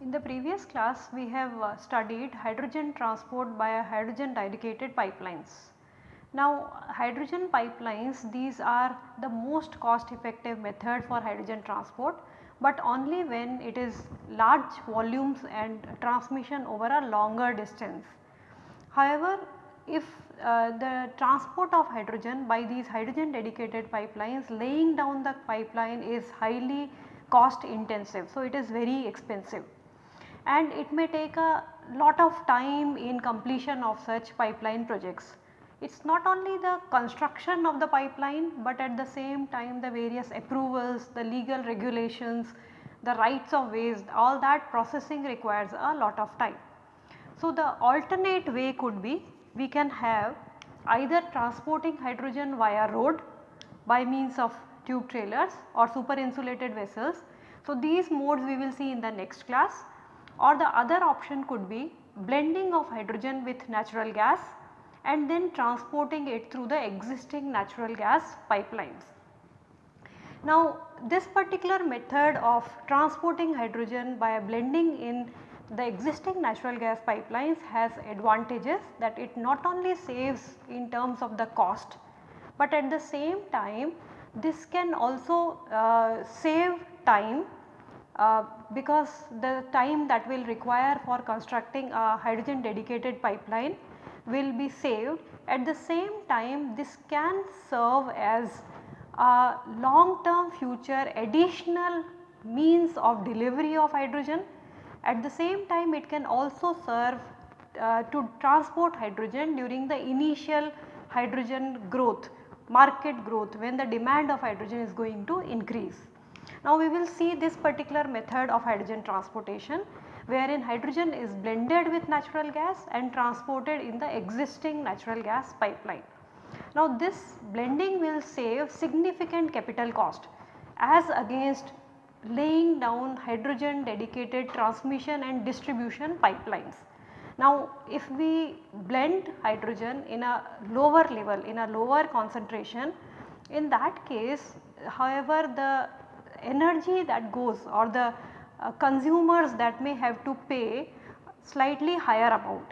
In the previous class we have uh, studied hydrogen transport by hydrogen dedicated pipelines. Now hydrogen pipelines these are the most cost effective method for hydrogen transport, but only when it is large volumes and transmission over a longer distance. However, if uh, the transport of hydrogen by these hydrogen dedicated pipelines laying down the pipeline is highly cost intensive. So, it is very expensive and it may take a lot of time in completion of such pipeline projects. It is not only the construction of the pipeline, but at the same time the various approvals, the legal regulations, the rights of ways all that processing requires a lot of time. So, the alternate way could be we can have either transporting hydrogen via road by means of tube trailers or super insulated vessels. So, these modes we will see in the next class or the other option could be blending of hydrogen with natural gas and then transporting it through the existing natural gas pipelines. Now this particular method of transporting hydrogen by blending in the existing natural gas pipelines has advantages that it not only saves in terms of the cost, but at the same time this can also uh, save time uh, because the time that will require for constructing a hydrogen dedicated pipeline will be saved. At the same time this can serve as a long term future additional means of delivery of hydrogen. At the same time it can also serve uh, to transport hydrogen during the initial hydrogen growth, market growth when the demand of hydrogen is going to increase. Now we will see this particular method of hydrogen transportation wherein hydrogen is blended with natural gas and transported in the existing natural gas pipeline. Now this blending will save significant capital cost as against laying down hydrogen dedicated transmission and distribution pipelines. Now if we blend hydrogen in a lower level in a lower concentration in that case however the energy that goes or the uh, consumers that may have to pay slightly higher amount,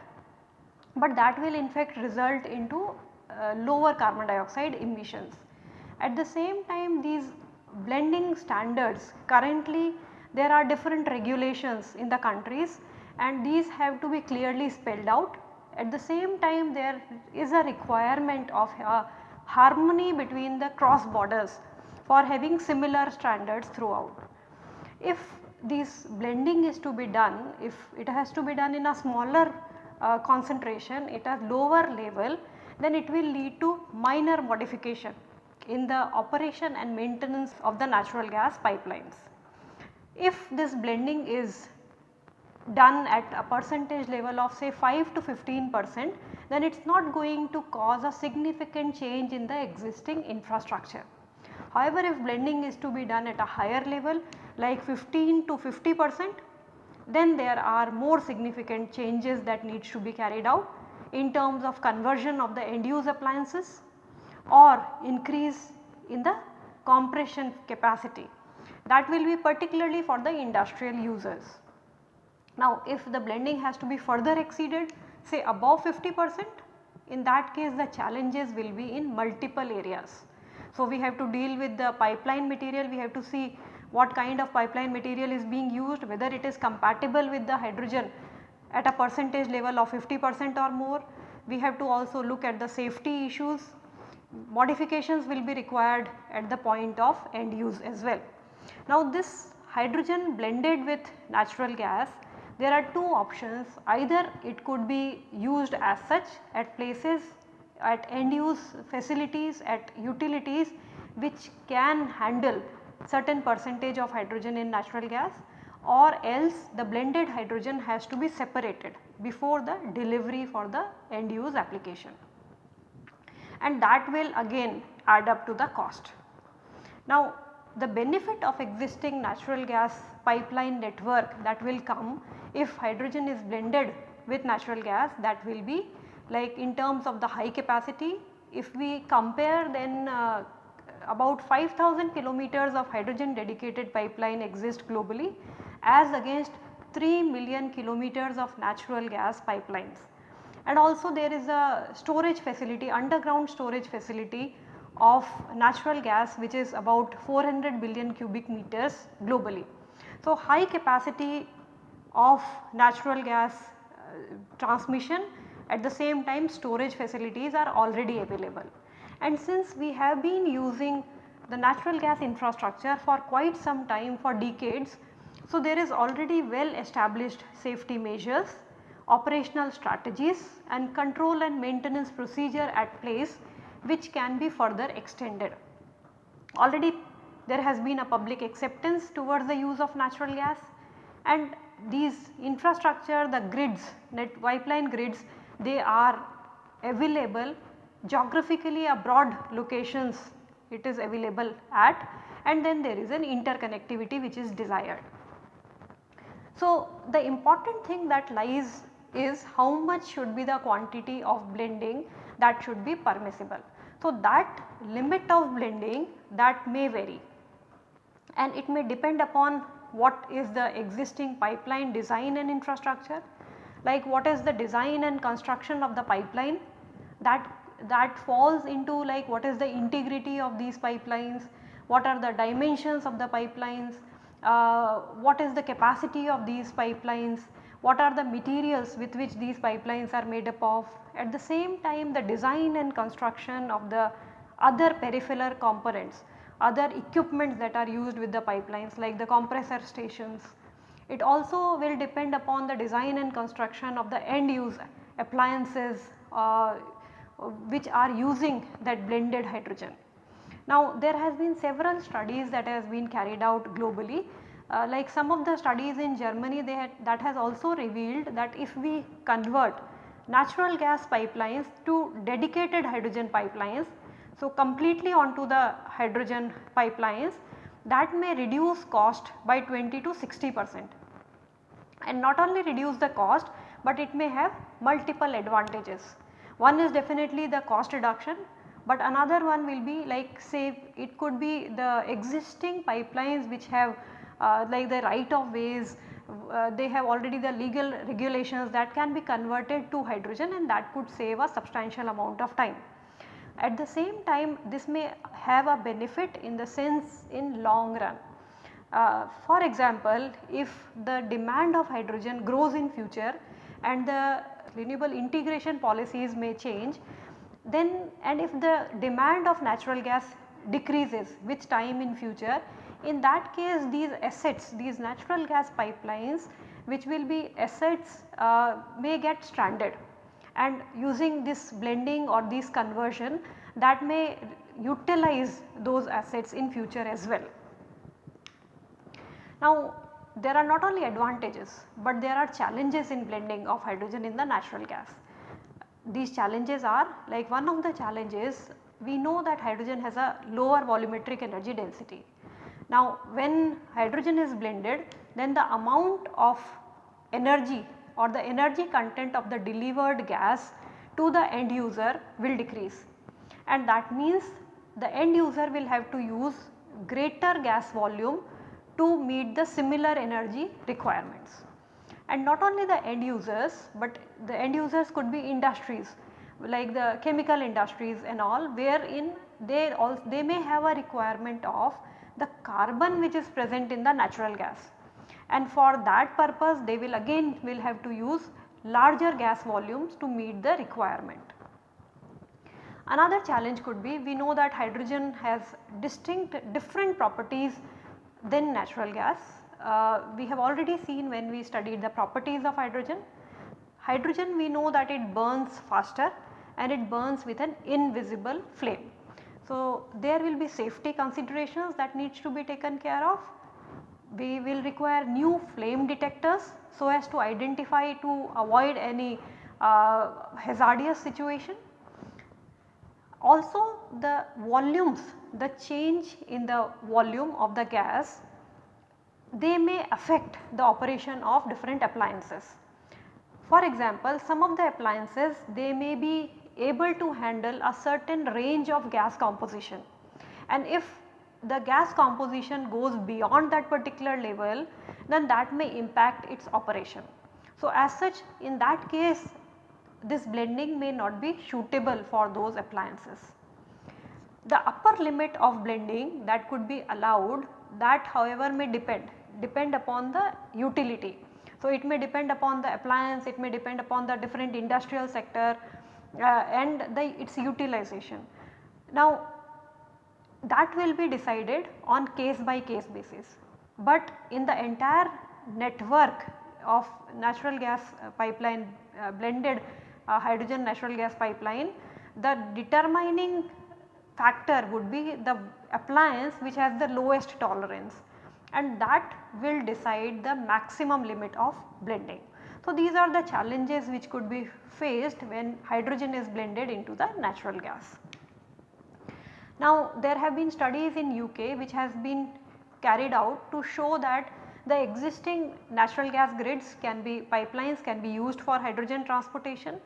but that will in fact result into uh, lower carbon dioxide emissions. At the same time these blending standards currently there are different regulations in the countries and these have to be clearly spelled out. At the same time there is a requirement of a harmony between the cross borders for having similar standards throughout. If this blending is to be done, if it has to be done in a smaller uh, concentration at a lower level, then it will lead to minor modification in the operation and maintenance of the natural gas pipelines. If this blending is done at a percentage level of say 5 to 15 percent, then it is not going to cause a significant change in the existing infrastructure. However, if blending is to be done at a higher level like 15 to 50 percent then there are more significant changes that needs to be carried out in terms of conversion of the end use appliances or increase in the compression capacity that will be particularly for the industrial users. Now if the blending has to be further exceeded say above 50 percent in that case the challenges will be in multiple areas. So, we have to deal with the pipeline material, we have to see what kind of pipeline material is being used, whether it is compatible with the hydrogen at a percentage level of 50 percent or more. We have to also look at the safety issues, modifications will be required at the point of end use as well. Now this hydrogen blended with natural gas there are two options either it could be used as such at places at end use facilities at utilities which can handle certain percentage of hydrogen in natural gas or else the blended hydrogen has to be separated before the delivery for the end use application and that will again add up to the cost. Now the benefit of existing natural gas pipeline network that will come if hydrogen is blended with natural gas that will be like in terms of the high capacity if we compare then uh, about 5000 kilometers of hydrogen dedicated pipeline exist globally as against 3 million kilometers of natural gas pipelines. And also there is a storage facility underground storage facility of natural gas which is about 400 billion cubic meters globally. So, high capacity of natural gas uh, transmission at the same time storage facilities are already available. And since we have been using the natural gas infrastructure for quite some time for decades, so there is already well established safety measures, operational strategies and control and maintenance procedure at place which can be further extended. Already there has been a public acceptance towards the use of natural gas and these infrastructure the grids net pipeline grids they are available geographically a broad locations it is available at and then there is an interconnectivity which is desired. So, the important thing that lies is how much should be the quantity of blending that should be permissible. So, that limit of blending that may vary and it may depend upon what is the existing pipeline design and infrastructure like what is the design and construction of the pipeline that that falls into like what is the integrity of these pipelines, what are the dimensions of the pipelines, uh, what is the capacity of these pipelines, what are the materials with which these pipelines are made up of. At the same time the design and construction of the other peripheral components, other equipments that are used with the pipelines like the compressor stations. It also will depend upon the design and construction of the end use appliances uh, which are using that blended hydrogen. Now there has been several studies that has been carried out globally uh, like some of the studies in Germany they had, that has also revealed that if we convert natural gas pipelines to dedicated hydrogen pipelines. So, completely onto the hydrogen pipelines that may reduce cost by 20 to 60 percent and not only reduce the cost, but it may have multiple advantages. One is definitely the cost reduction, but another one will be like say it could be the existing pipelines which have uh, like the right of ways uh, they have already the legal regulations that can be converted to hydrogen and that could save a substantial amount of time. At the same time this may have a benefit in the sense in long run. Uh, for example, if the demand of hydrogen grows in future and the renewable integration policies may change then and if the demand of natural gas decreases with time in future in that case these assets these natural gas pipelines which will be assets uh, may get stranded and using this blending or this conversion that may utilize those assets in future as well. Now there are not only advantages, but there are challenges in blending of hydrogen in the natural gas. These challenges are like one of the challenges we know that hydrogen has a lower volumetric energy density. Now when hydrogen is blended then the amount of energy or the energy content of the delivered gas to the end user will decrease and that means the end user will have to use greater gas volume to meet the similar energy requirements. And not only the end users, but the end users could be industries like the chemical industries and all wherein they also they may have a requirement of the carbon which is present in the natural gas and for that purpose they will again will have to use larger gas volumes to meet the requirement. Another challenge could be we know that hydrogen has distinct different properties than natural gas. Uh, we have already seen when we studied the properties of hydrogen. Hydrogen we know that it burns faster and it burns with an invisible flame. So, there will be safety considerations that needs to be taken care of. We will require new flame detectors so as to identify to avoid any uh, hazardous situation Also the volumes, the change in the volume of the gas they may affect the operation of different appliances. For example, some of the appliances they may be able to handle a certain range of gas composition and if the gas composition goes beyond that particular level then that may impact its operation. So, as such in that case this blending may not be suitable for those appliances. The upper limit of blending that could be allowed that however may depend, depend upon the utility. So, it may depend upon the appliance, it may depend upon the different industrial sector uh, and the its utilization. Now that will be decided on case by case basis, but in the entire network of natural gas uh, pipeline uh, blended uh, hydrogen natural gas pipeline the determining factor would be the appliance which has the lowest tolerance and that will decide the maximum limit of blending. So, these are the challenges which could be faced when hydrogen is blended into the natural gas. Now, there have been studies in UK which has been carried out to show that the existing natural gas grids can be pipelines can be used for hydrogen transportation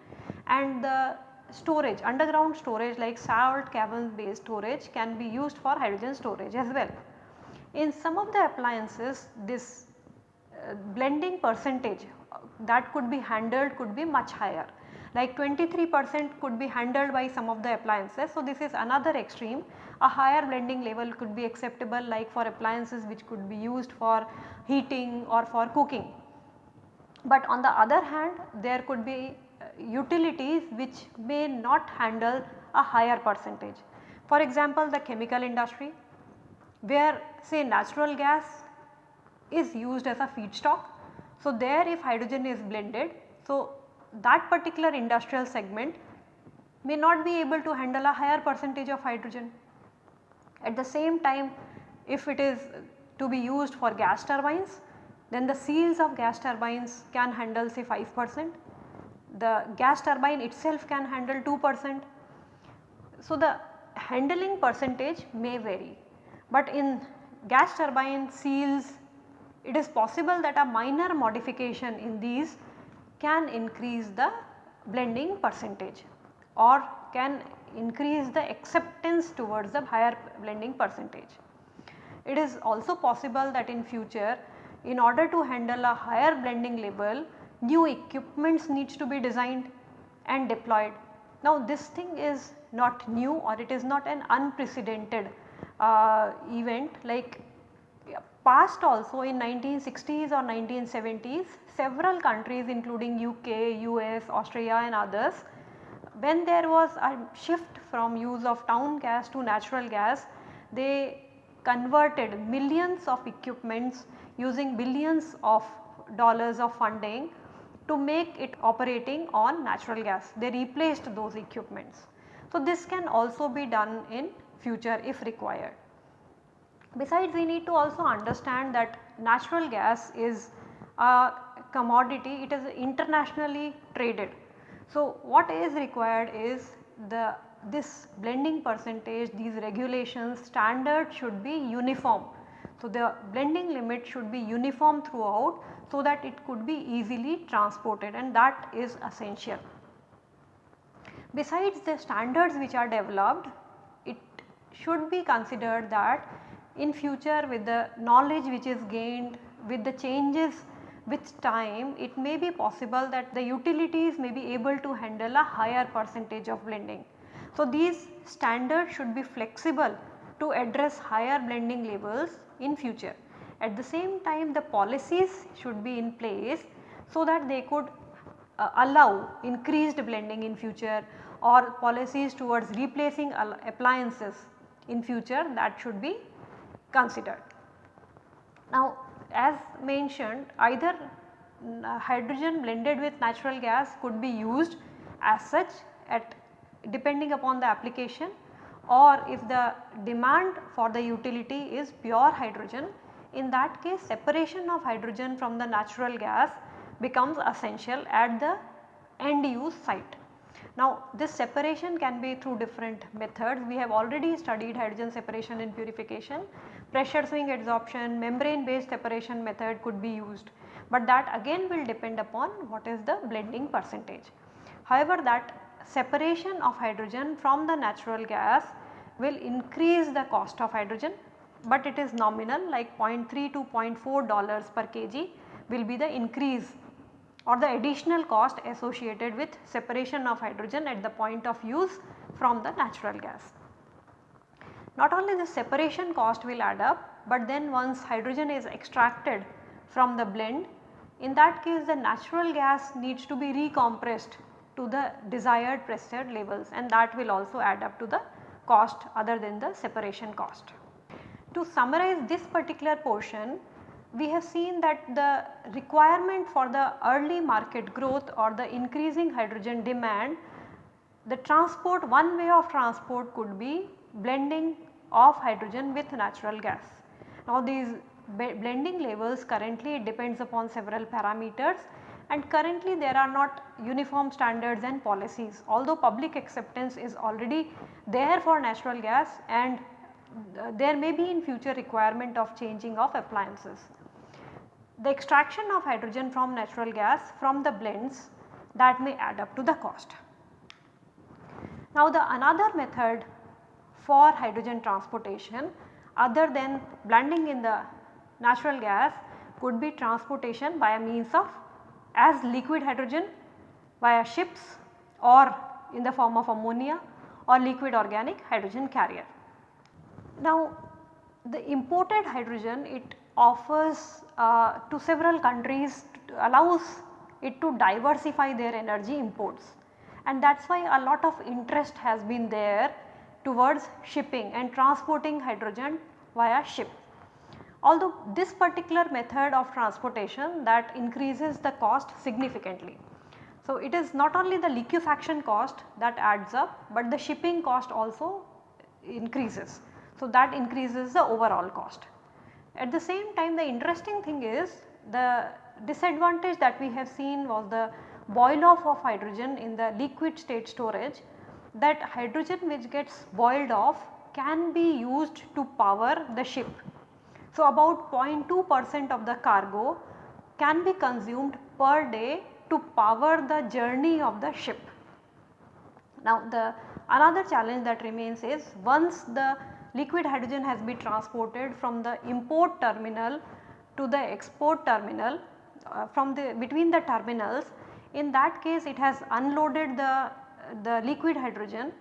and the storage underground storage like salt cavern based storage can be used for hydrogen storage as well. In some of the appliances this uh, blending percentage uh, that could be handled could be much higher like 23 percent could be handled by some of the appliances. So, this is another extreme a higher blending level could be acceptable like for appliances which could be used for heating or for cooking. But on the other hand there could be uh, utilities which may not handle a higher percentage. For example, the chemical industry where say natural gas is used as a feedstock. So, there if hydrogen is blended, so that particular industrial segment may not be able to handle a higher percentage of hydrogen. At the same time if it is to be used for gas turbines then the seals of gas turbines can handle say 5 percent, the gas turbine itself can handle 2 percent. So, the handling percentage may vary, but in gas turbine seals it is possible that a minor modification in these can increase the blending percentage or can increase the acceptance towards the higher blending percentage. It is also possible that in future in order to handle a higher blending level new equipments needs to be designed and deployed. Now this thing is not new or it is not an unprecedented uh, event like past also in 1960s or 1970s several countries including UK, US, Australia and others when there was a shift from use of town gas to natural gas they converted millions of equipments using billions of dollars of funding to make it operating on natural gas. They replaced those equipments. So, this can also be done in future if required. Besides we need to also understand that natural gas is a commodity, it is internationally traded. So, what is required is the this blending percentage, these regulations, standard should be uniform. So, the blending limit should be uniform throughout so that it could be easily transported and that is essential. Besides the standards which are developed, it should be considered that in future with the knowledge which is gained with the changes with time it may be possible that the utilities may be able to handle a higher percentage of blending. So, these standards should be flexible to address higher blending levels in future. At the same time the policies should be in place so that they could uh, allow increased blending in future or policies towards replacing appliances in future that should be considered. Now as mentioned either uh, hydrogen blended with natural gas could be used as such at depending upon the application or if the demand for the utility is pure hydrogen in that case separation of hydrogen from the natural gas becomes essential at the end use site. Now this separation can be through different methods. We have already studied hydrogen separation and purification. Pressure swing adsorption, membrane based separation method could be used, but that again will depend upon what is the blending percentage. However, that separation of hydrogen from the natural gas will increase the cost of hydrogen, but it is nominal like 0.3 to 0.4 dollars per kg will be the increase or the additional cost associated with separation of hydrogen at the point of use from the natural gas. Not only the separation cost will add up, but then once hydrogen is extracted from the blend, in that case the natural gas needs to be recompressed to the desired pressure levels and that will also add up to the cost other than the separation cost. To summarize this particular portion, we have seen that the requirement for the early market growth or the increasing hydrogen demand, the transport one way of transport could be blending of hydrogen with natural gas. Now these blending levels currently depends upon several parameters and currently there are not uniform standards and policies although public acceptance is already there for natural gas and uh, there may be in future requirement of changing of appliances the extraction of hydrogen from natural gas from the blends that may add up to the cost. Now the another method for hydrogen transportation other than blending in the natural gas could be transportation by a means of as liquid hydrogen via ships or in the form of ammonia or liquid organic hydrogen carrier. Now the imported hydrogen it offers uh, to several countries allows it to diversify their energy imports and that is why a lot of interest has been there towards shipping and transporting hydrogen via ship. Although this particular method of transportation that increases the cost significantly. So, it is not only the liquefaction cost that adds up, but the shipping cost also increases. So, that increases the overall cost. At the same time the interesting thing is the disadvantage that we have seen was the boil off of hydrogen in the liquid state storage that hydrogen which gets boiled off can be used to power the ship. So, about 0.2 percent of the cargo can be consumed per day to power the journey of the ship. Now, the another challenge that remains is once the liquid hydrogen has been transported from the import terminal to the export terminal uh, from the between the terminals in that case it has unloaded the, the liquid hydrogen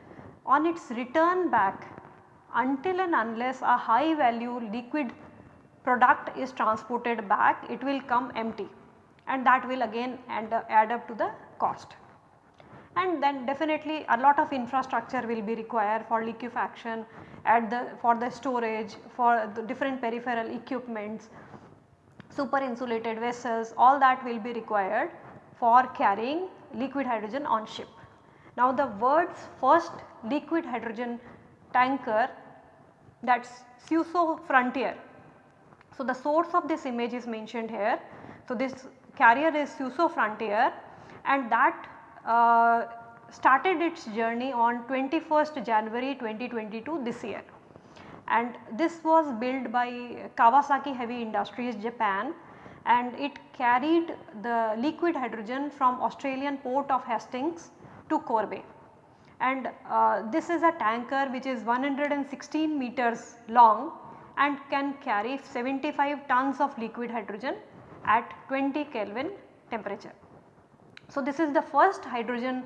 on its return back until and unless a high value liquid product is transported back it will come empty and that will again add, uh, add up to the cost and then definitely a lot of infrastructure will be required for liquefaction at the for the storage for the different peripheral equipments super insulated vessels all that will be required for carrying liquid hydrogen on ship. Now the world's first liquid hydrogen tanker that is Suiso Frontier. So the source of this image is mentioned here. So this carrier is Suiso Frontier and that uh, started its journey on 21st January 2022 this year and this was built by Kawasaki Heavy Industries Japan and it carried the liquid hydrogen from Australian port of Hastings to Kobe and uh, this is a tanker which is 116 meters long and can carry 75 tons of liquid hydrogen at 20 Kelvin temperature. So, this is the first hydrogen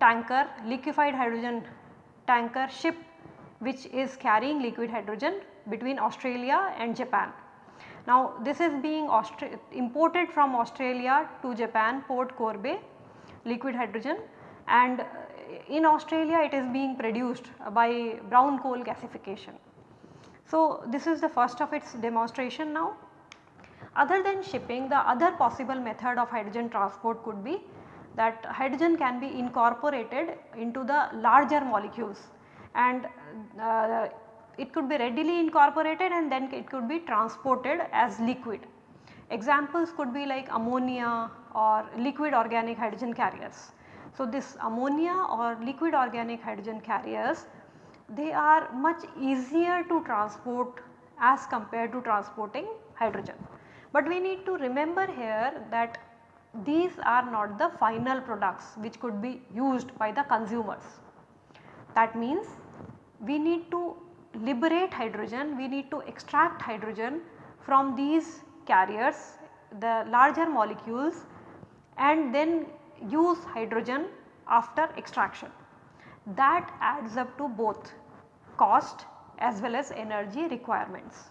tanker liquefied hydrogen tanker ship which is carrying liquid hydrogen between Australia and Japan. Now this is being Austra imported from Australia to Japan port Kobe liquid hydrogen and in Australia it is being produced by brown coal gasification. So this is the first of its demonstration now. Other than shipping the other possible method of hydrogen transport could be that hydrogen can be incorporated into the larger molecules and uh, it could be readily incorporated and then it could be transported as liquid. Examples could be like ammonia or liquid organic hydrogen carriers. So, this ammonia or liquid organic hydrogen carriers they are much easier to transport as compared to transporting hydrogen. But we need to remember here that these are not the final products which could be used by the consumers. That means we need to liberate hydrogen, we need to extract hydrogen from these carriers the larger molecules and then use hydrogen after extraction. That adds up to both cost as well as energy requirements.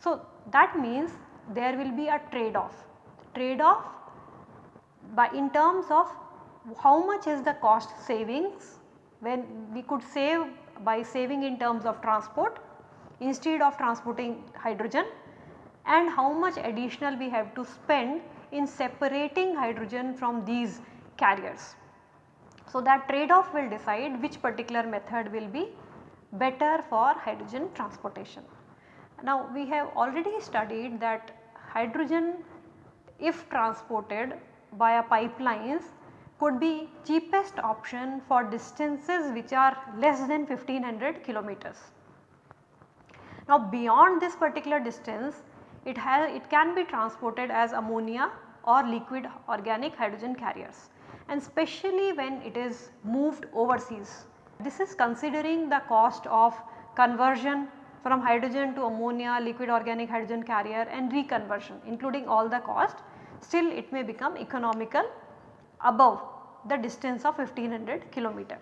So, that means there will be a trade off, trade off by in terms of how much is the cost savings when we could save by saving in terms of transport instead of transporting hydrogen and how much additional we have to spend in separating hydrogen from these carriers. So, that trade off will decide which particular method will be better for hydrogen transportation. Now, we have already studied that hydrogen if transported via pipelines could be cheapest option for distances which are less than 1500 kilometers. Now beyond this particular distance it has it can be transported as ammonia or liquid organic hydrogen carriers and especially when it is moved overseas. This is considering the cost of conversion from hydrogen to ammonia, liquid organic hydrogen carrier and reconversion including all the cost still it may become economical above the distance of 1500 kilometer.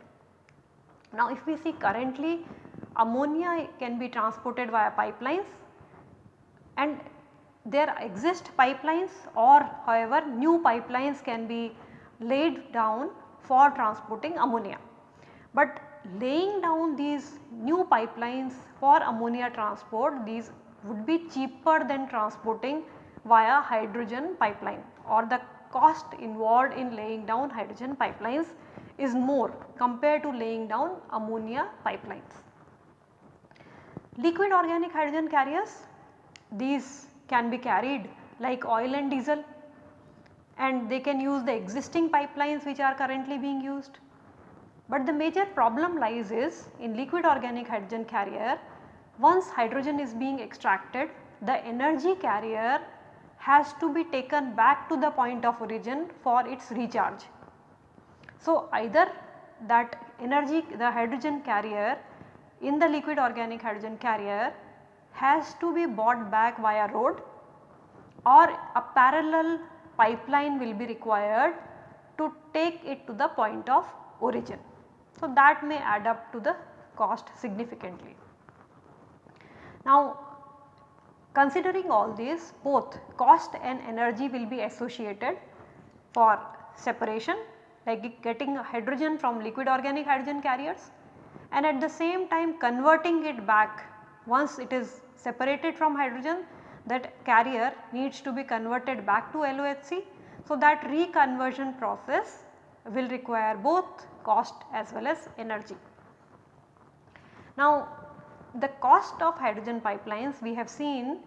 Now if we see currently ammonia can be transported via pipelines and there exist pipelines or however new pipelines can be laid down for transporting ammonia. But laying down these new pipelines for ammonia transport these would be cheaper than transporting via hydrogen pipeline or the cost involved in laying down hydrogen pipelines is more compared to laying down ammonia pipelines. Liquid organic hydrogen carriers these can be carried like oil and diesel and they can use the existing pipelines which are currently being used. But the major problem lies is in liquid organic hydrogen carrier once hydrogen is being extracted the energy carrier has to be taken back to the point of origin for its recharge. So, either that energy the hydrogen carrier in the liquid organic hydrogen carrier has to be brought back via road or a parallel pipeline will be required to take it to the point of origin. So, that may add up to the cost significantly. Now, Considering all this both cost and energy will be associated for separation like getting hydrogen from liquid organic hydrogen carriers and at the same time converting it back once it is separated from hydrogen that carrier needs to be converted back to LOHC. So, that reconversion process will require both cost as well as energy. Now the cost of hydrogen pipelines we have seen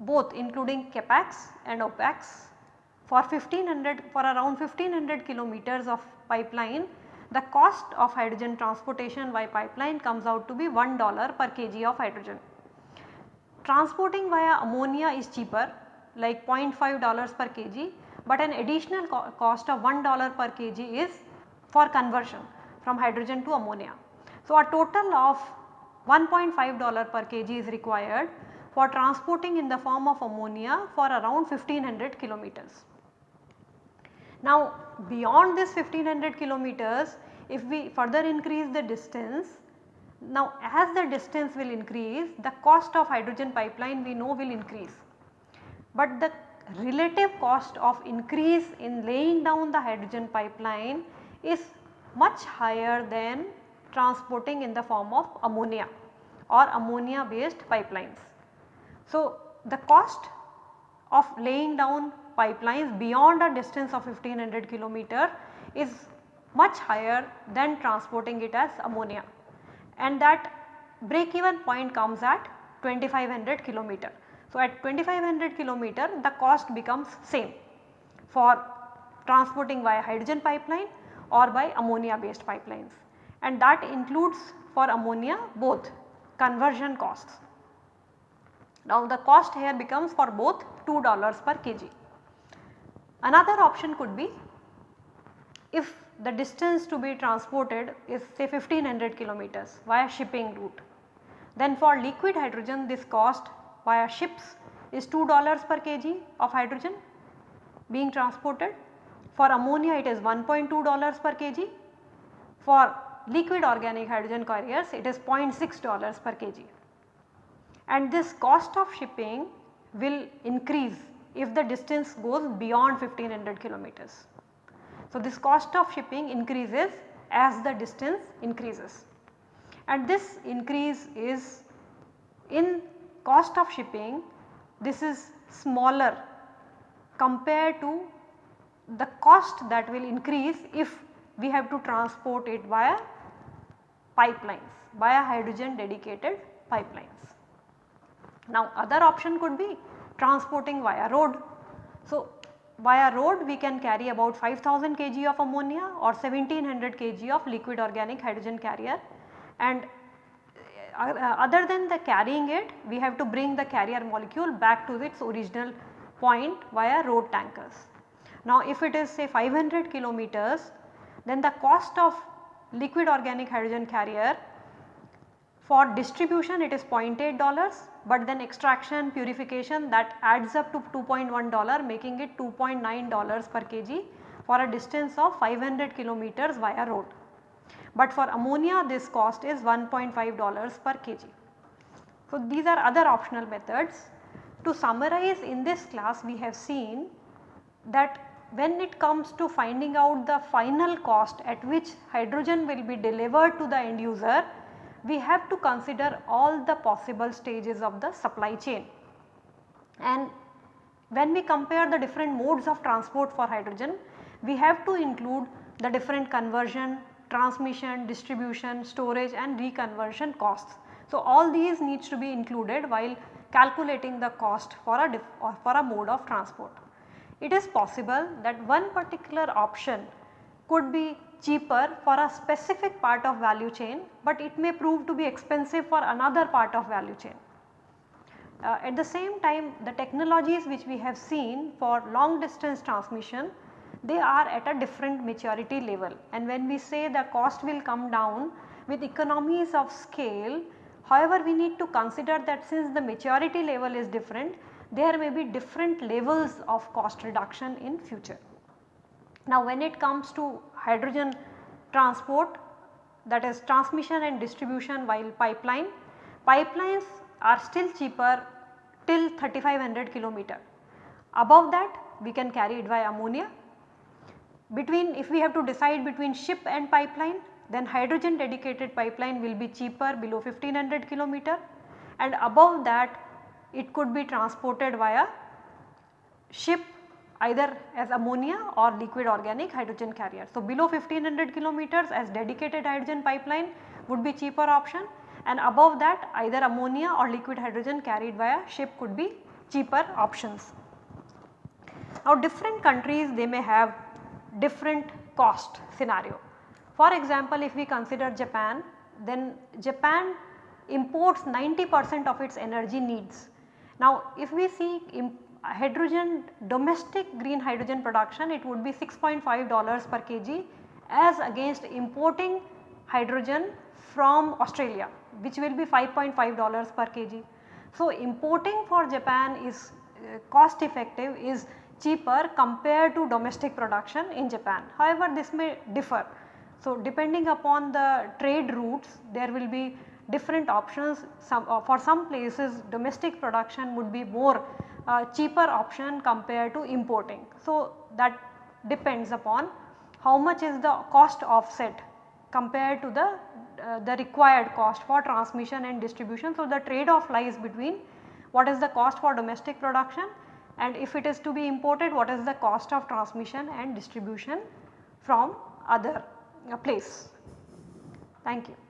both including capex and opex for 1500 for around 1500 kilometers of pipeline the cost of hydrogen transportation by pipeline comes out to be $1 per kg of hydrogen. Transporting via ammonia is cheaper like 0.5 dollars per kg but an additional co cost of $1 per kg is for conversion from hydrogen to ammonia. So, a total of $1.5 per kg is required for transporting in the form of ammonia for around 1500 kilometers. Now beyond this 1500 kilometers if we further increase the distance now as the distance will increase the cost of hydrogen pipeline we know will increase. But the relative cost of increase in laying down the hydrogen pipeline is much higher than transporting in the form of ammonia or ammonia based pipelines. So, the cost of laying down pipelines beyond a distance of 1500 kilometer is much higher than transporting it as ammonia and that break even point comes at 2500 kilometer. So, at 2500 kilometer the cost becomes same for transporting via hydrogen pipeline or by ammonia based pipelines and that includes for ammonia both conversion costs. Now the cost here becomes for both $2 per kg. Another option could be if the distance to be transported is say 1500 kilometers via shipping route. Then for liquid hydrogen this cost via ships is $2 per kg of hydrogen being transported. For ammonia it is $1.2 per kg. For liquid organic hydrogen carriers it is $0.6 per kg. And this cost of shipping will increase if the distance goes beyond 1500 kilometers. So, this cost of shipping increases as the distance increases and this increase is in cost of shipping this is smaller compared to the cost that will increase if we have to transport it via pipelines via hydrogen dedicated pipelines. Now other option could be transporting via road. So via road we can carry about 5000 kg of ammonia or 1700 kg of liquid organic hydrogen carrier and uh, uh, other than the carrying it we have to bring the carrier molecule back to its original point via road tankers. Now if it is say 500 kilometers then the cost of liquid organic hydrogen carrier for distribution it is 0.8 dollars but then extraction purification that adds up to 2.1 dollar making it 2.9 dollars per kg for a distance of 500 kilometers via road. But for ammonia this cost is 1.5 dollars per kg. So these are other optional methods. To summarize in this class we have seen that when it comes to finding out the final cost at which hydrogen will be delivered to the end user, we have to consider all the possible stages of the supply chain. And when we compare the different modes of transport for hydrogen, we have to include the different conversion, transmission, distribution, storage and reconversion costs. So, all these needs to be included while calculating the cost for a, for a mode of transport it is possible that one particular option could be cheaper for a specific part of value chain, but it may prove to be expensive for another part of value chain. Uh, at the same time the technologies which we have seen for long distance transmission they are at a different maturity level and when we say the cost will come down with economies of scale however we need to consider that since the maturity level is different there may be different levels of cost reduction in future. Now when it comes to hydrogen transport that is transmission and distribution while pipeline, pipelines are still cheaper till 3500 kilometer. Above that we can carry it via ammonia. Between if we have to decide between ship and pipeline then hydrogen dedicated pipeline will be cheaper below 1500 kilometer and above that it could be transported via ship either as ammonia or liquid organic hydrogen carrier. So, below 1500 kilometers as dedicated hydrogen pipeline would be cheaper option and above that either ammonia or liquid hydrogen carried via ship could be cheaper options. Now different countries they may have different cost scenario. For example, if we consider Japan then Japan imports 90 percent of its energy needs now if we see hydrogen domestic green hydrogen production it would be 6.5 dollars per kg as against importing hydrogen from Australia which will be 5.5 dollars per kg. So importing for Japan is uh, cost effective is cheaper compared to domestic production in Japan. However, this may differ. So depending upon the trade routes there will be different options some uh, for some places domestic production would be more cheaper option compared to importing. So, that depends upon how much is the cost offset compared to the, uh, the required cost for transmission and distribution. So, the trade off lies between what is the cost for domestic production and if it is to be imported what is the cost of transmission and distribution from other uh, place. Thank you.